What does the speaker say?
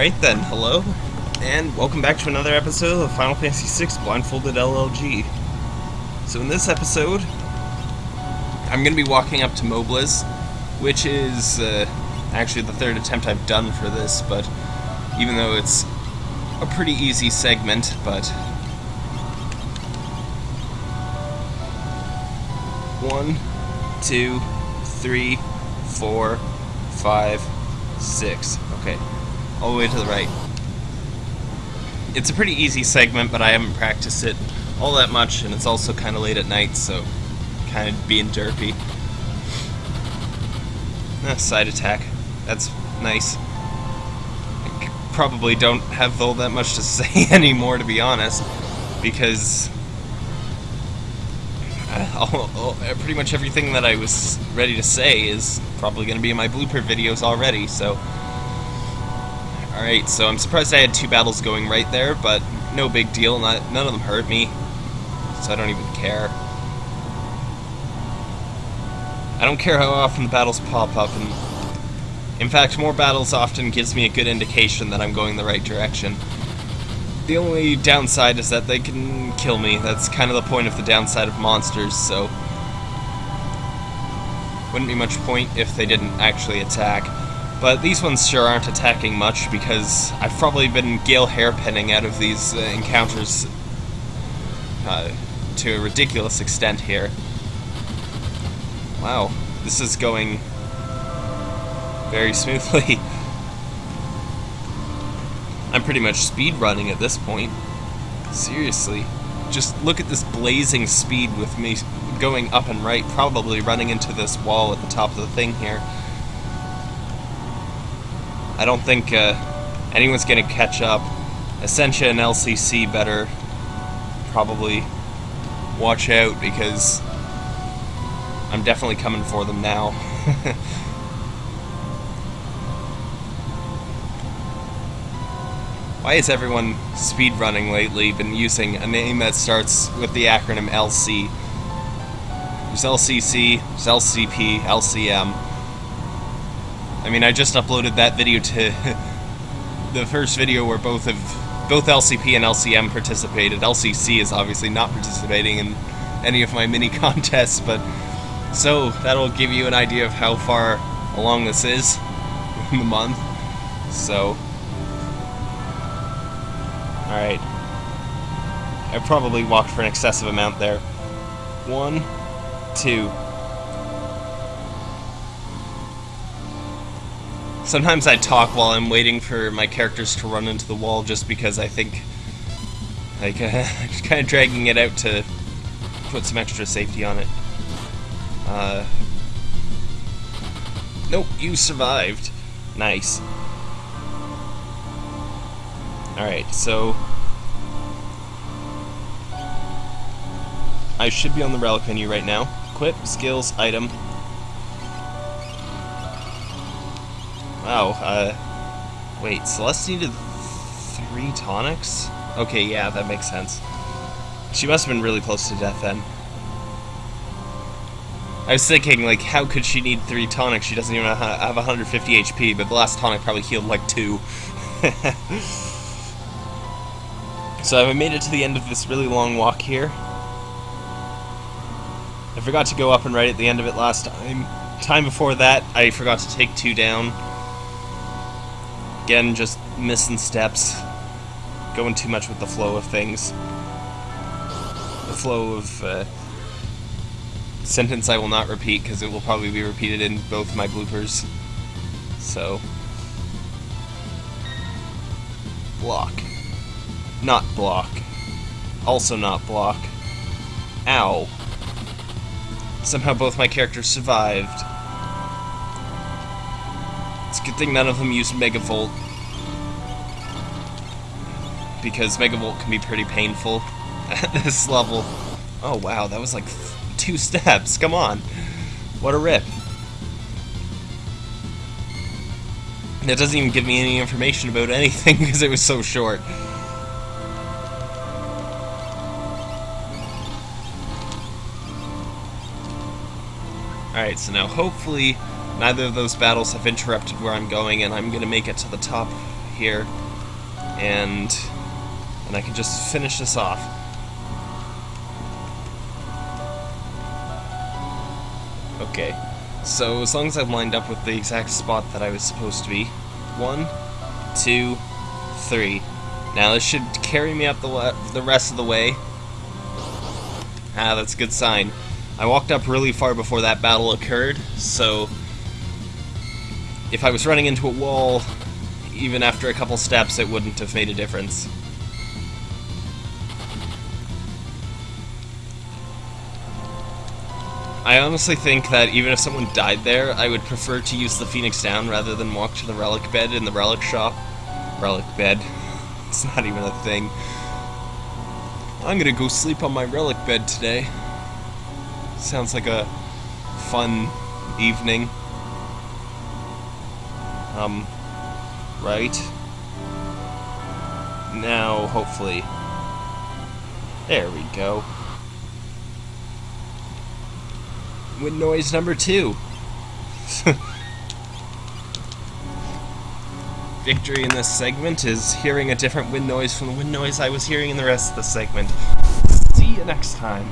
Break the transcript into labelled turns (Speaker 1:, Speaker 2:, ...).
Speaker 1: Alright then, hello, and welcome back to another episode of Final Fantasy VI Blindfolded LLG. So in this episode, I'm going to be walking up to Mobliz, which is uh, actually the third attempt I've done for this, but even though it's a pretty easy segment, but... One, two, three, four, five, six. Okay, all the way to the right. It's a pretty easy segment, but I haven't practiced it all that much, and it's also kind of late at night, so kind of being derpy. Ah, side attack. That's nice. I probably don't have all that much to say anymore, to be honest, because uh, all, pretty much everything that I was ready to say is probably going to be in my blooper videos already, so... Alright, so I'm surprised I had two battles going right there, but no big deal, not, none of them hurt me, so I don't even care. I don't care how often the battles pop up, and in fact, more battles often gives me a good indication that I'm going the right direction. The only downside is that they can kill me. That's kind of the point of the downside of monsters, so... Wouldn't be much point if they didn't actually attack. But these ones sure aren't attacking much, because I've probably been Gale hairpinning out of these uh, encounters uh, to a ridiculous extent here. Wow, this is going very smoothly. I'm pretty much speed running at this point. Seriously. Just look at this blazing speed with me going up and right, probably running into this wall at the top of the thing here. I don't think uh, anyone's going to catch up. Essentia and LCC better probably watch out because I'm definitely coming for them now. Why is everyone speedrunning lately been using a name that starts with the acronym LC? There's LCC, there's LCP, LCM. I mean, I just uploaded that video to the first video where both of both LCP and LCM participated. LCC is obviously not participating in any of my mini contests, but so that'll give you an idea of how far along this is in the month. So Alright. I probably walked for an excessive amount there. One, two. Sometimes I talk while I'm waiting for my characters to run into the wall just because I think, like, uh, just kind of dragging it out to put some extra safety on it. Uh, nope, you survived. Nice. Alright, so... I should be on the relic menu right now. Equip, skills, item. Wow, uh... Wait, Celes needed three tonics? Okay, yeah, that makes sense. She must have been really close to death then. I was thinking, like, how could she need three tonics? She doesn't even have 150 HP, but the last tonic probably healed like two. So I made it to the end of this really long walk here. I forgot to go up and right at the end of it last time. Time before that, I forgot to take two down. Again, just missing steps. Going too much with the flow of things. The flow of uh, sentence I will not repeat because it will probably be repeated in both my bloopers. So, block. Not block. Also not block. Ow. Somehow both my characters survived. Good thing none of them used Megavolt. Because Megavolt can be pretty painful at this level. Oh wow, that was like two steps. Come on. What a rip. It doesn't even give me any information about anything because it was so short. Alright, so now hopefully neither of those battles have interrupted where I'm going and I'm going to make it to the top here, and and I can just finish this off. Okay, so as long as I'm lined up with the exact spot that I was supposed to be, one, two, three. Now this should carry me up the the rest of the way. Ah, that's a good sign. I walked up really far before that battle occurred, so if I was running into a wall, even after a couple steps, it wouldn't have made a difference. I honestly think that even if someone died there, I would prefer to use the Phoenix Down rather than walk to the relic bed in the relic shop. Relic bed. It's not even a thing. I'm gonna go sleep on my relic bed today. Sounds like a fun evening. Um, right? Now, hopefully. There we go. Wind noise number two. Victory in this segment is hearing a different wind noise from the wind noise I was hearing in the rest of the segment. See you next time.